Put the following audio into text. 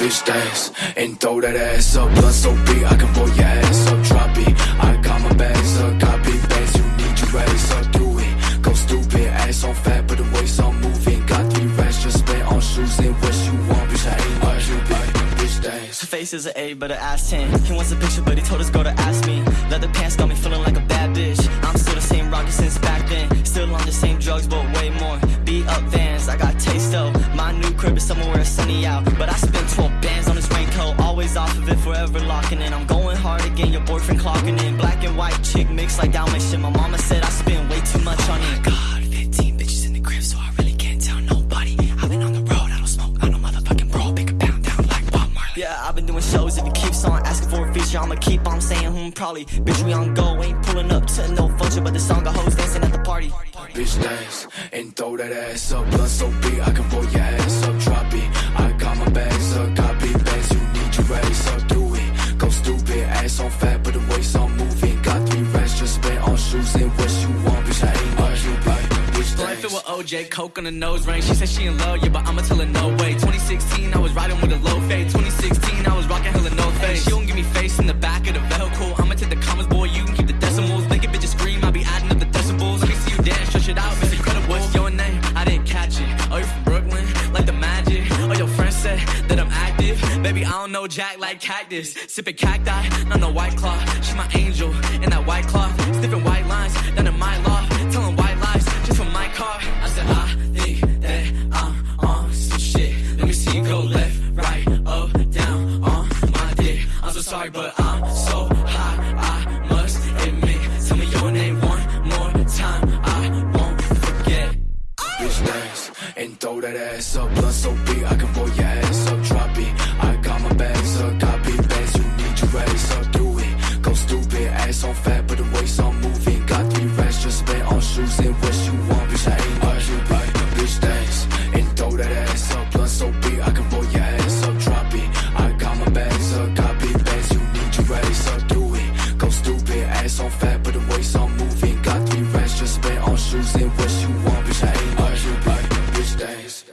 Bitch dance and throw that ass up. Blunt so big, I can pull your ass up. Drop it. I got my bags up. Copy bags, you need your ass up. Do it. Go stupid. Ass on fat, but the waist on moving. Got three racks just spent on shoes and what you want, bitch. I ain't my Cupid. Bitch dance. Her face is an A, but her ass 10. He wants a picture, but he told his girl to ask me. Leather pants got me feeling like a bad bitch. I'm still the same rock since back then. Still on the same drugs, but what? Got taste though. My new crib is somewhere sunny out. But I spent 12 bands on this raincoat. Always off of it, forever locking in. I'm going hard again, your boyfriend clocking in. Black and white chick mix like Dalmatian. My mama said I spend way too much on it. God, 15 bitches in the crib, so I really can't tell nobody. I've been on the road, I don't smoke, I don't motherfucking bro. Pick pound down like Bob Marley. Yeah, I've been doing shows. If it keeps on asking for a feature, I'ma keep on saying, hmm, probably. Bitch, we on go, ain't pulling ass up. Blood so big I can roll your ass up. Drop it. I got my bags up. Big bags. You need your ass up. Do it. Go stupid. Ass on fat, but the waist on moving. Got three racks just spent on shoes and what you want. Bitch I ain't what you buy. Life it with OJ, coke on the nose ring. She said she in love, yeah, but I'ma tell her no way. 2016, I was riding with a low fade. 2016, I was rocking hella no face. She don't give me face in the back Baby, I don't know Jack like cactus. Sipping cacti, not no white cloth. She my angel in that white cloth. Sniffing white lines down in my loft. Telling white lies just for my car. I said, I think that I'm on some shit. Let me see you go left, right, up, down on my dick. I'm so sorry, but I'm so high. I must admit. Tell me your name one more time. I won't forget. Bitch dance and throw that ass up bags up, copy bags, you need your raise so do it. Go stupid, ass on fat, but the waist on moving. Got three racks, just spent on shoes and what you want, bitch. I ain't no Cupid, bitch. Thanks, and throw that ass up, blunt so big, I can roll your ass up, drop it. I got my bags up, copy bags, you need your raise so do it. Go stupid, ass on fat, but the waist on moving. Got three racks, just spent on shoes and what you want, bitch. I ain't no Cupid, bitch. Thanks.